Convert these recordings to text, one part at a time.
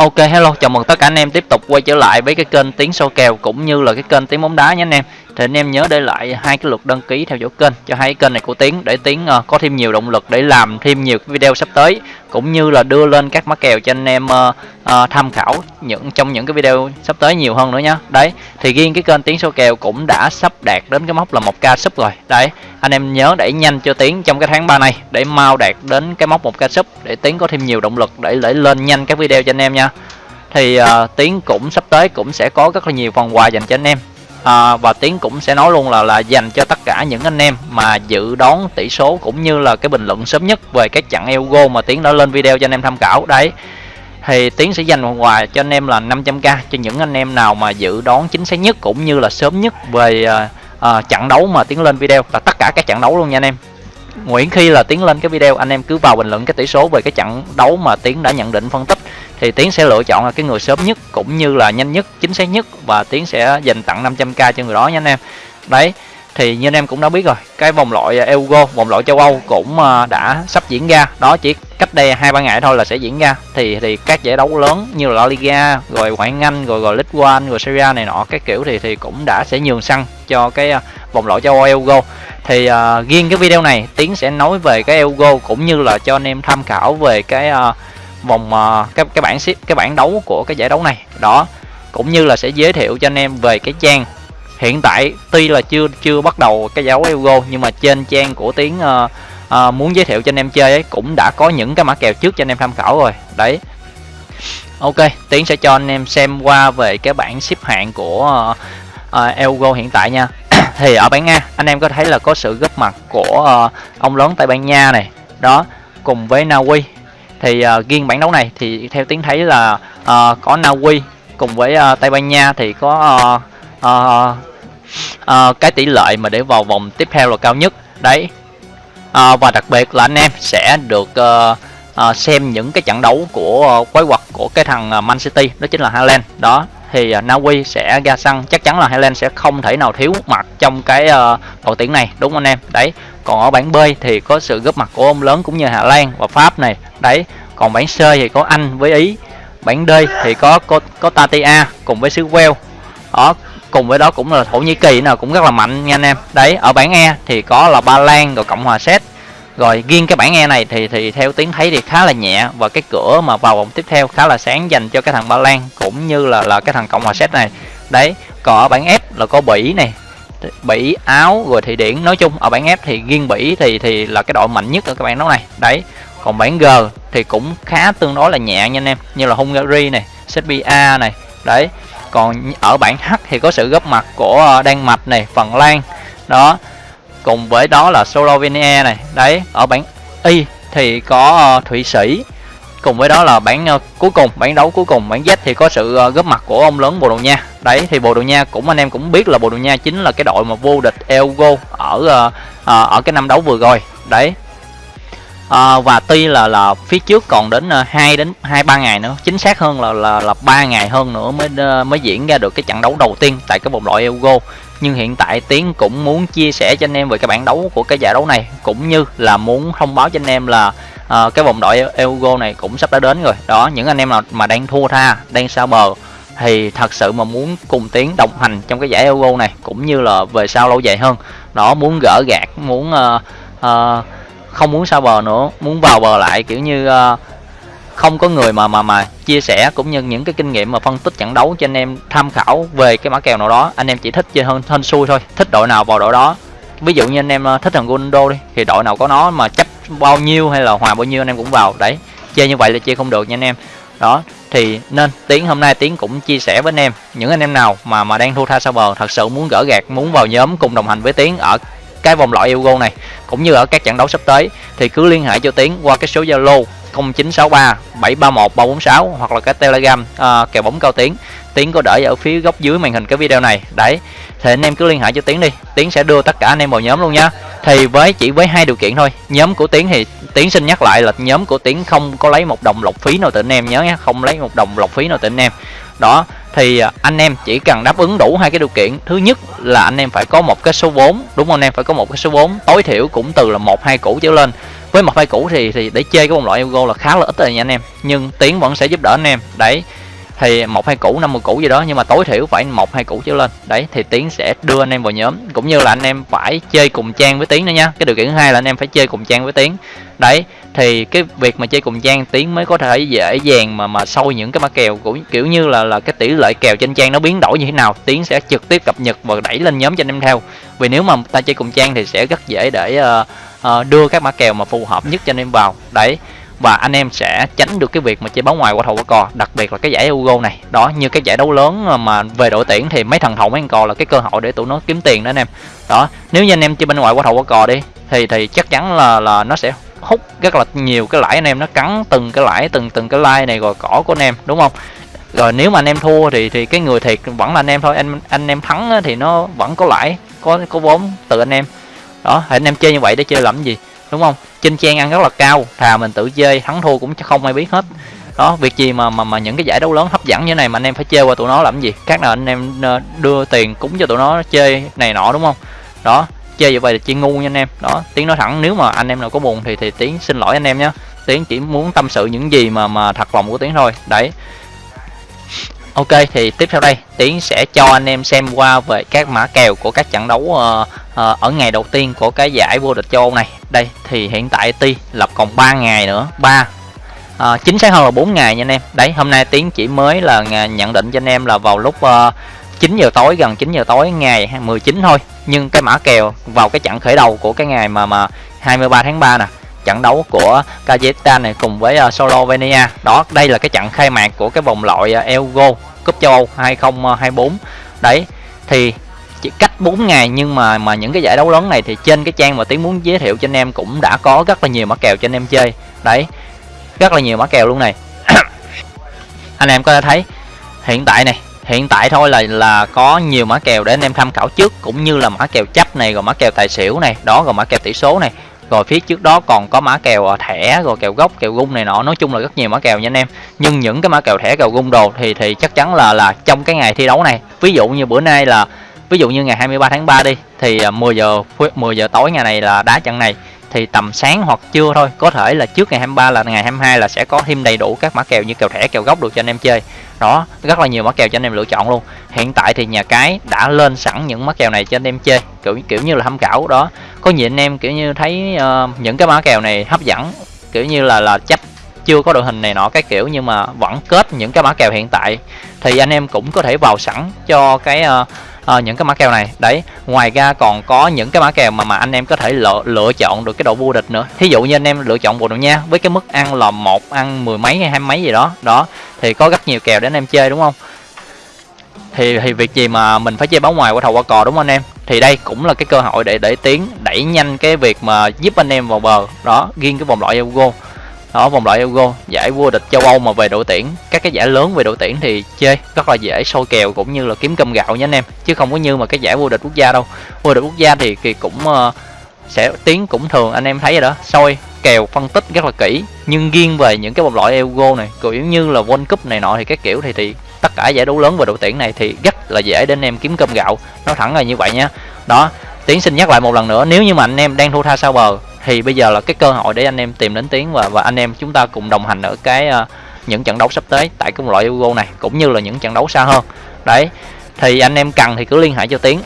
Ok hello, chào mừng tất cả anh em tiếp tục quay trở lại với cái kênh Tiếng Sâu Kèo cũng như là cái kênh Tiếng Bóng Đá nhé anh em. Thì anh em nhớ để lại hai cái lượt đăng ký theo dõi kênh cho hai kênh này của tiến để tiến uh, có thêm nhiều động lực để làm thêm nhiều video sắp tới cũng như là đưa lên các mã kèo cho anh em uh, uh, tham khảo những trong những cái video sắp tới nhiều hơn nữa nhá. Đấy, thì riêng cái kênh Tiếng số Kèo cũng đã sắp đạt đến cái mốc là 1k sub rồi. Đấy, anh em nhớ đẩy nhanh cho tiến trong cái tháng 3 này để mau đạt đến cái mốc 1k sub để tiến có thêm nhiều động lực để để lên nhanh các video cho anh em nha thì uh, tiến cũng sắp tới cũng sẽ có rất là nhiều phần quà dành cho anh em à, và tiến cũng sẽ nói luôn là là dành cho tất cả những anh em mà dự đoán tỷ số cũng như là cái bình luận sớm nhất về cái trận Elgo mà tiến đã lên video cho anh em tham khảo. Đấy thì tiến sẽ dành phần quà cho anh em là 500k cho những anh em nào mà dự đoán chính xác nhất cũng như là sớm nhất về uh, trận đấu mà tiến lên video. Là tất cả các trận đấu luôn nha anh em. Nguyễn khi là tiến lên cái video anh em cứ vào bình luận cái tỷ số về cái trận đấu mà tiến đã nhận định phân tích thì tiến sẽ lựa chọn là cái người sớm nhất cũng như là nhanh nhất chính xác nhất và tiến sẽ dành tặng 500k cho người đó nha anh em. Đấy thì như anh em cũng đã biết rồi cái vòng loại Euro vòng loại châu Âu cũng à, đã sắp diễn ra. Đó chỉ cách đây hai ba ngày thôi là sẽ diễn ra. Thì thì các giải đấu lớn như là La Liga rồi ngoại hạng Anh rồi rồi League One rồi Serie A này nọ các kiểu thì thì cũng đã sẽ nhường sân cho cái à, vòng loại châu Âu Euro thì uh, riêng cái video này tiến sẽ nói về cái Euro cũng như là cho anh em tham khảo về cái uh, vòng uh, cái cái bảng xếp cái bảng đấu của cái giải đấu này. Đó cũng như là sẽ giới thiệu cho anh em về cái trang. Hiện tại tuy là chưa chưa bắt đầu cái giải đấu Euro nhưng mà trên trang của tiến uh, uh, muốn giới thiệu cho anh em chơi ấy cũng đã có những cái mã kèo trước cho anh em tham khảo rồi. Đấy. Ok tiến sẽ cho anh em xem qua về cái bảng xếp hạng của uh, uh, Euro hiện tại nha. Thì ở bảng A anh em có thấy là có sự góp mặt của uh, ông lớn Tây Ban Nha này. Đó cùng với Na Uy thì uh, riêng bảng đấu này thì theo tiếng thấy là uh, có Na Uy cùng với uh, Tây Ban Nha thì có uh, uh, uh, cái tỷ lệ mà để vào vòng tiếp theo là cao nhất. Đấy. Uh, và đặc biệt là anh em sẽ được uh, uh, xem những cái trận đấu của uh, quái quật của cái thằng Man City đó chính là Haaland. Đó thì à, Na Uy sẽ ra sân. Chắc chắn là Highland sẽ không thể nào thiếu mặt trong cái ờ, uh, đội tuyển này đúng không anh em? Đấy. Còn ở bảng B thì có sự góp mặt của ông lớn cũng như Hà Lan và Pháp này. Đấy. Còn bảng C thì có Anh với Ý. Bảng D thì có có, có Tatia cùng với xứ Wales. Đó. Cùng với đó cũng là Thổ Nhĩ Kỳ nào cũng rất là mạnh nha anh em. Đấy. Ở bảng E thì có là Ba Lan rồi Cộng hòa Séc rồi riêng cái bảng E này thì thì theo tiếng thấy thì khá là nhẹ và cái cửa mà vào vòng tiếp theo khá là sáng dành cho cái thằng Ba Lan cũng như là là cái thằng Cộng hòa Séc này. Đấy, còn ở bảng F là có Bỉ này Bỉ Áo rồi Thụy Điển. Nói chung, ở bảng F thì riêng Bỉ thì thì là cái đội mạnh nhất ở các bạn đấu này. Đấy, còn bảng G thì cũng khá tương đối là nhẹ nha anh em, như là Hungary này Serbia này đấy, còn ở bảng H thì có sự góp mặt của ờ, Đan Mạch này Phần Lan. Đó cùng với đó là Slovenia này. Đấy ở bảng Y thì có uh, Thụy Sĩ. Cùng với đó là bảng uh, cuối cùng bảng đấu cuối cùng bảng Z thì có sự uh, góp mặt của ông lớn Bồ Đào Nha. Đấy thì Bồ Đào Nha cũng anh em cũng biết là Bồ Đào Nha chính là cái đội mà vô địch Euro ở uh, uh, ở cái năm đấu vừa rồi. Đấy. À, và tuy là là phía trước còn đến uh, 2 đến hai ba ngày nữa chính xác hơn là là là ba ngày hơn nữa mới uh, mới diễn ra được cái trận đấu đầu tiên tại cái vòng loại Euro nhưng hiện tại tiến cũng muốn chia sẻ cho anh em về cái bảng đấu của cái giải đấu này cũng như là muốn thông báo cho anh em là uh, cái vòng loại Euro này cũng sắp đã đến rồi. Đó những anh em nào mà đang thua tha đang sao bờ thì thật sự mà muốn cùng tiến đồng hành trong cái giải Euro này cũng như là về sau lâu dài hơn. Đó muốn gỡ gạt muốn uh, uh, không muốn sao bờ nữa muốn vào bờ lại kiểu như uh, không có người mà mà mà chia sẻ, cũng như những cái kinh nghiệm mà phân tích trận đấu cho anh em tham khảo về cái mã kèo nào đó, anh em chỉ thích chơi hơn hên xui thôi, thích đội nào vào đội đó. Ví dụ như anh em ờ, thích thằng Ronaldo đi, thì đội nào có nó mà chấp bao nhiêu hay là hòa bao nhiêu anh em cũng vào. Đấy, chơi như vậy là chơi không được nha anh em. Đó, thì nên tiến hôm nay tiến cũng chia sẻ với anh em, những anh em nào mà mà đang thua tha sao bờ, thật sự muốn gỡ gạt muốn vào nhóm cùng đồng hành với tiến ở cái vòng loại Euro này cũng như ở các trận đấu sắp tới thì cứ liên hệ cho Tiến qua cái số Zalo 0963 731 346 hoặc là cái Telegram uh, kèo bóng cao Tiến. Tiến có để ở phía góc dưới màn hình cái video này. Đấy thì anh em cứ liên hệ cho Tiến đi. Tiến sẽ đưa tất cả anh em vào nhóm luôn nha. Thì với chỉ với hai điều kiện thôi. Nhóm của Tiến thì Tiến xin nhắc lại là nhóm của Tiến không có lấy một đồng lọc phí nào từ anh em nhớ nhé không lấy một đồng lọc phí nào từ anh em. Đó thì à, anh em chỉ cần đáp ứng đủ hai cái điều kiện. Thứ nhất là anh em phải có một cái số vốn, đúng không anh em? Phải có một cái số vốn. Tối thiểu cũng từ là một, hai củ trở lên. Với một, hai củ thì thì để chơi cái vòng loại Euro là khá là ít rồi nha anh em. Nhưng tiến vẫn sẽ giúp đỡ anh em. Đấy, thì một, hai củ, năm mươi củ gì đó. Nhưng mà tối thiểu phải một, hai củ trở lên. Đấy, thì tiến sẽ đưa anh em vào nhóm. Cũng như là anh em phải chơi cùng trang với tiến nữa nha. Cái điều kiện thứ hai là anh em phải chơi cùng trang với tiến. Đấy thì cái việc mà chơi cùng trang tiến mới có thể dễ dàng mà mà sâu những cái mã kèo cũng kiểu như là là cái tỷ lệ kèo trên trang nó biến đổi như thế nào tiến sẽ trực tiếp cập nhật và đẩy lên nhóm cho anh em theo. Vì nếu mà ta chơi cùng trang thì sẽ rất dễ để uh, uh, đưa các mã kèo mà phù hợp nhất cho anh em vào. Đấy và anh em sẽ tránh được cái việc mà chơi bóng ngoài qua thầu qua cò đặc biệt là cái giải Euro này. Đó như cái giải đấu lớn ờ, mà về đội tuyển thì mấy thằng thầu mấy thằng cò là cái cơ hội để tụi nó kiếm tiền đó anh em. Đó nếu như anh em chơi bên ngoài qua thầu qua cò đi thì thì chắc chắn là là nó sẽ hút rất là nhiều cái lãi anh em, nó cắn từng cái lãi, từng từng cái like này rồi cỏ của anh em, đúng không? Rồi nếu mà anh em thua thì thì cái người thiệt vẫn là anh em thôi. Anh anh em thắng thì nó vẫn có lãi, có có vốn từ anh em. Đó anh em chơi như vậy để chơi làm gì, đúng không? Trên trang ăn rất là cao, thà mình tự chơi, thắng thua cũng không ai biết hết. Đó, việc gì mà mà mà những cái giải đấu lớn hấp dẫn như này mà anh em phải chơi qua tụi nó làm gì? Các nào anh em ờ, đưa tiền cúng cho tụi nó chơi này nọ, đúng không? Đó chơi như vậy là chơi ngu nha anh em đó tiếng nói thẳng nếu mà anh em nào có buồn thì thì tiếng xin lỗi anh em nhé tiếng chỉ muốn tâm sự những gì mà mà thật lòng của tiếng thôi đấy Ok thì tiếp theo đây Tiến sẽ cho anh em xem qua về các mã kèo của các trận đấu uh, uh, ở ngày đầu tiên của cái giải vô địch châu Âu này. Đây thì hiện tại Ti lập còn 3 ngày nữa, 3 uh, ờ, chính xác hơn là 4 ngày nha anh em. Đấy, hôm nay Tiến chỉ mới là nhận định cho anh em là vào lúc uh, 9 giờ tối gần 9 giờ tối ngày 19 thôi. Nhưng cái mã kèo vào cái trận khởi đầu của cái ngày mà mà 23 tháng 3 nè trận đấu của Kazakhstan này cùng với uh, Slovenia. Đó đây là cái trận khai mạc của cái vòng loại uh, Euro cúp châu Âu 2024 đấy thì chỉ cách 4 ngày nhưng mà mà những cái giải đấu lớn này thì trên cái trang mà tiến muốn giới thiệu cho anh em cũng đã có rất là nhiều mã kèo cho anh em chơi. Đấy rất là nhiều mã kèo luôn này. Anh em có thể thấy hiện tại này hiện tại thôi là là có nhiều mã kèo để anh em tham khảo trước, cũng như là mã kèo chấp này, rồi mã kèo tài xỉu này, đó, rồi mã kèo tỷ số này. Rồi phía trước đó còn có mã kèo à, thẻ, rồi kèo gốc, kèo gung này nọ. Nói chung là rất nhiều mã kèo nha anh em. Nhưng những cái mã kèo thẻ, kèo gung đồ thì thì chắc chắn là là trong cái ngày thi đấu này, ví dụ như bữa nay là, ví dụ như ngày 23 tháng 3 đi, thì à, 10 giờ 10 giờ tối ngày này là đá trận này, thì tầm sáng hoặc trưa thôi, có thể là trước ngày 23 là, ngày 22 là sẽ có thêm đầy đủ các mã kèo như kèo thẻ, kèo gốc được cho anh em chơi đó rất là nhiều mã kèo cho anh em lựa chọn luôn. Hiện tại thì nhà cái đã lên sẵn những mã kèo này cho anh em chơi kiểu kiểu như là tham khảo đó. Có nhiều anh em kiểu như thấy uh, những cái mã kèo này hấp dẫn kiểu như là là chấp chưa có đội hình này nọ cái kiểu nhưng mà vẫn kết những cái mã kèo hiện tại thì anh em cũng có thể vào sẵn cho cái uh, uh, những cái mã kèo này. Đấy ngoài ra còn có những cái mã kèo mà mà anh em có thể lựa lựa chọn được cái độ vô địch nữa. Thí dụ như anh em lựa chọn bộ đồ nha với cái mức ăn là một ăn mười mấy hay hai mấy gì đó. Đó thì có rất nhiều kèo để anh em chơi đúng không? Thì thì việc gì mà mình phải chơi báo ngoài qua thầu qua cò đúng không anh em? Thì đây cũng là cái cơ hội để để tiến đẩy nhanh cái việc mà giúp anh em vào bờ. Đó riêng cái vòng loại Euro đó vòng loại Euro giải vô địch châu Âu mà về đội tuyển. Các cái giải lớn về đội tuyển thì chơi rất là dễ sôi kèo cũng như là kiếm cơm gạo nha anh em. Chứ không có như mà cái giải vô địch quốc gia đâu. Vô địch quốc gia thì, thì cũng uh, sẽ tiến cũng thường anh em thấy rồi đó. Sôi kèo phân tích rất là kỹ. Nhưng riêng về những cái vòng loại Euro này kiểu như là World Cup này nọ thì các kiểu thì thì tất cả giải đấu lớn về đội tuyển này thì rất là dễ để anh em kiếm cơm gạo. Nó thẳng là như vậy nhá đó tiến xin nhắc lại một lần nữa nếu như mà anh em đang thua tha sao bờ thì bây giờ là cái cơ hội để anh em tìm đến tiến và và anh em chúng ta cùng đồng hành ở cái uh, những trận đấu sắp tới tại cái loại Euro này cũng như là những trận đấu xa hơn. Đấy thì anh em cần thì cứ liên hệ cho tiến.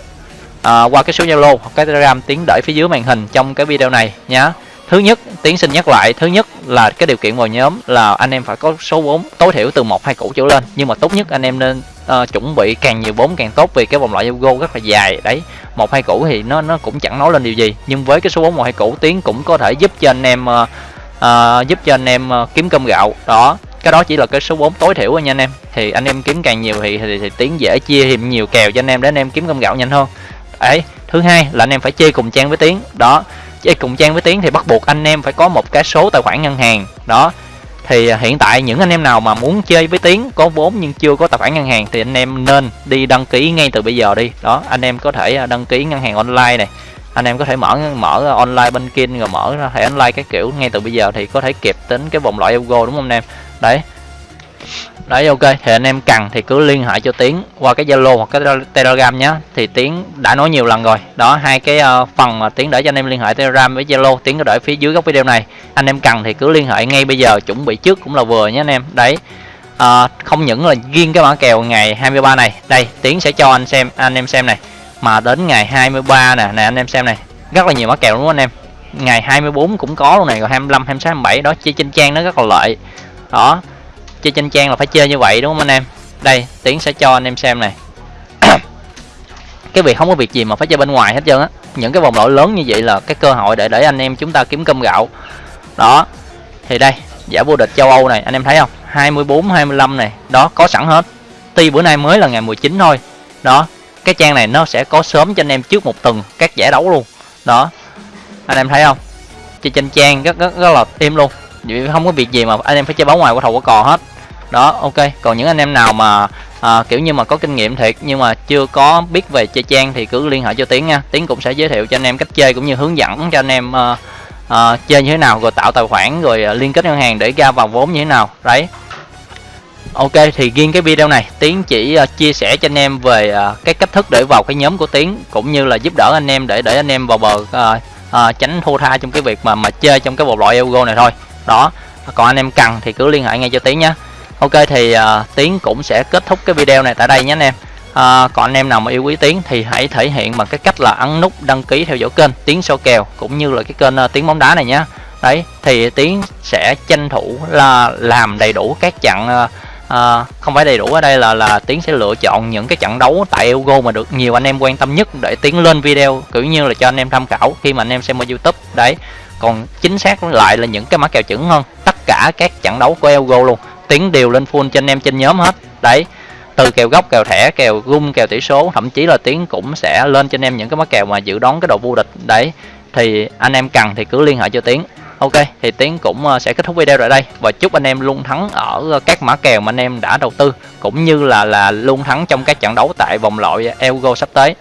À, qua cái số zalo hoặc cái telegram tiến để phía dưới màn hình trong cái video này nhé thứ nhất tiến xin nhắc lại thứ nhất là cái điều kiện vào nhóm là anh em phải có số vốn tối thiểu từ một hai củ trở lên. Nhưng mà tốt nhất anh em nên uh, chuẩn bị càng nhiều vốn càng tốt vì cái vòng loại Euro rất là dài đấy. Một hai củ thì nó nó cũng chẳng nói lên điều gì. Nhưng với cái số vốn một hai củ tiến cũng có thể giúp cho anh em uh, uh, giúp cho anh em uh, kiếm cơm gạo. Đó cái đó chỉ là cái số vốn tối thiểu thôi nha anh em. Thì anh em kiếm càng nhiều thì thì, thì tiến dễ chia thêm nhiều kèo cho anh em để anh em kiếm cơm gạo nhanh hơn. Ấy thứ hai là anh em phải chơi cùng trang với tiến. Đó cùng trang với tiến thì bắt buộc anh em phải có một cái số tài khoản ngân hàng. Đó, thì à, hiện tại những anh em nào mà muốn chơi với tiến có vốn nhưng chưa có tài khoản ngân hàng thì anh em nên đi đăng ký ngay từ bây giờ đi. Đó, anh em có thể à, đăng ký ngân hàng online này. Anh em có thể mở mở online banking rồi mở thẻ online cái kiểu. Ngay từ bây giờ thì có thể kịp tính cái vòng loại Euro, đúng không anh em? Đấy đấy ok. Thì anh em cần thì cứ liên hệ cho tiến qua cái zalo hoặc cái telegram nhé thì tiến đã nói nhiều lần rồi. Đó hai cái uh, phần mà tiến để cho anh em liên hệ telegram với zalo tiến có để phía dưới góc video này. Anh em cần thì cứ liên hệ ngay bây giờ chuẩn bị trước cũng là vừa nhé anh em. Đấy. À, không những là riêng cái mã kèo ngày 23 này. Đây tiến sẽ cho anh xem anh em xem này. Mà đến ngày 23 nè này anh em xem này. Rất là nhiều mã kèo đúng không anh em. Ngày 24 cũng có luôn này rồi 25 26 27 đó chơi trên trang nó rất là lợi. Đó chơi trên trang là phải chơi như vậy đúng không anh em? Đây tiến sẽ cho anh em xem này. Cái việc không có việc gì mà phải chơi bên ngoài hết trơn á. Những cái vòng loại lớn như vậy là cái cơ hội để để anh em chúng ta kiếm cơm gạo. Đó thì đây giải vô địch châu Âu này anh em thấy không? 24 25 này đó có sẵn hết. Tuy bữa nay mới là ngày 19 thôi. Đó cái trang này nó sẽ có sớm cho anh em trước một tuần các giải đấu luôn. Đó anh em thấy không? Chơi trên trang rất rất, rất là im luôn. Vì không có việc gì mà anh em phải chơi báo ngoài qua thầu của cò hết đó ok còn những anh em nào mà à, kiểu như mà có kinh nghiệm thiệt nhưng mà chưa có biết về chơi trang thì cứ liên hệ cho tiến nha tiến cũng sẽ giới thiệu cho anh em cách chơi cũng như hướng dẫn cho anh em à, à, chơi như thế nào rồi tạo tài khoản rồi à, liên kết ngân hàng để ra vào vốn như thế nào đấy Ok thì riêng cái video này Tiến chỉ uh, chia sẻ cho anh em về uh, cái cách thức để vào cái nhóm của Tiến cũng như là giúp đỡ anh em để để anh em vào bờ uh, uh, tránh thua tha trong cái việc mà mà chơi trong cái bộ loại Euro này thôi. Đó. Còn anh em cần thì cứ liên hệ ngay cho Tiến nhé. Ok thì uh, Tiến cũng sẽ kết thúc cái video này tại đây nhé anh em. À, còn anh em nào mà yêu quý Tiến thì hãy thể hiện bằng cái cách là ấn nút đăng ký theo dõi kênh Tiến số kèo cũng như là cái kênh uh, Tiến bóng đá này nhé. Đấy thì Tiến sẽ tranh thủ là làm đầy đủ các chặng uh, uh, không phải đầy đủ ở đây là là tiến sẽ lựa chọn những cái trận đấu tại Euro mà được nhiều anh em quan tâm nhất để tiến lên video kiểu như là cho anh em tham khảo khi mà anh em xem ở YouTube đấy còn chính xác lại là những cái mã kèo chuẩn hơn tất cả các trận đấu của Euro luôn tính đều lên full cho anh em trên nhóm hết. Đấy, từ kèo gốc, kèo thẻ, kèo gung, kèo tỷ số, thậm chí là tiến cũng sẽ lên cho anh em những cái mã kèo mà dự đoán cái độ vô địch. Đấy, thì anh em cần thì cứ liên hệ cho tiến. Ok, thì Tiến cũng ờ, sẽ kết thúc video tại đây. Và chúc anh em luôn thắng ở ờ, các mã kèo mà anh em đã đầu tư, cũng như là là luôn thắng trong các trận đấu tại vòng loại Euro sắp tới.